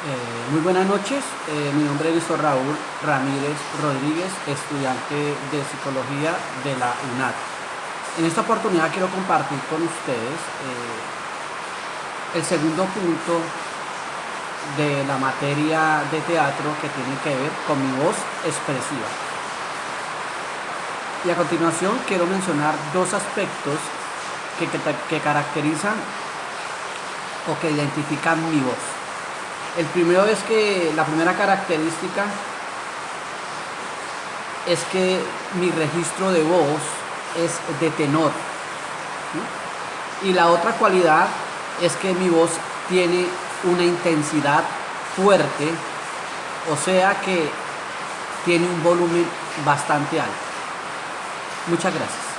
Eh, muy buenas noches, eh, mi nombre es Néstor Raúl Ramírez Rodríguez, estudiante de Psicología de la UNAD. En esta oportunidad quiero compartir con ustedes eh, el segundo punto de la materia de teatro que tiene que ver con mi voz expresiva. Y a continuación quiero mencionar dos aspectos que, que caracterizan o que identifican mi voz. El primero es que la primera característica es que mi registro de voz es de tenor. Y la otra cualidad es que mi voz tiene una intensidad fuerte, o sea que tiene un volumen bastante alto. Muchas gracias.